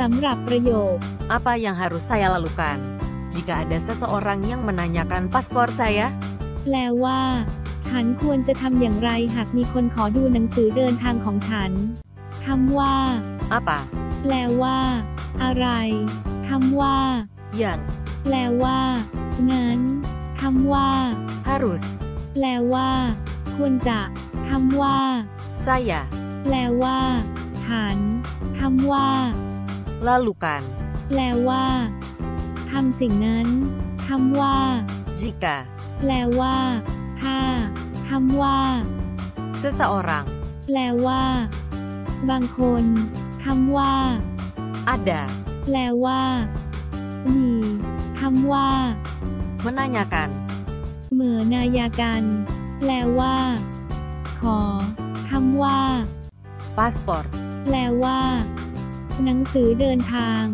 สำหรับประโยค Apa yang harus saya lakukan? Jika ada seseorang yang menanyakan paspor saya, แปลว่า ฉันควรจะทำอย่างไรหากมีคนขอดูหนังสือเดินทางของฉันคำว่า apa แปลว่า อะไรคำว่า yang แปลว่า งั้นคำว่า harus แปลว่า ควรจะคำว่า saya แปลว่า ฉันคำว่า lakukan? แปลว่าทำสิ่งนั้นคำว่า Jika แปลว่า ถ้าคำว่า seseorang แปลว่า บางคนคำว่า ada แปลว่า มีคำว่า menanyakan เหมือนายากันแปลว่า ขอคำว่า paspor แปลว่าห นังสือเดินทาง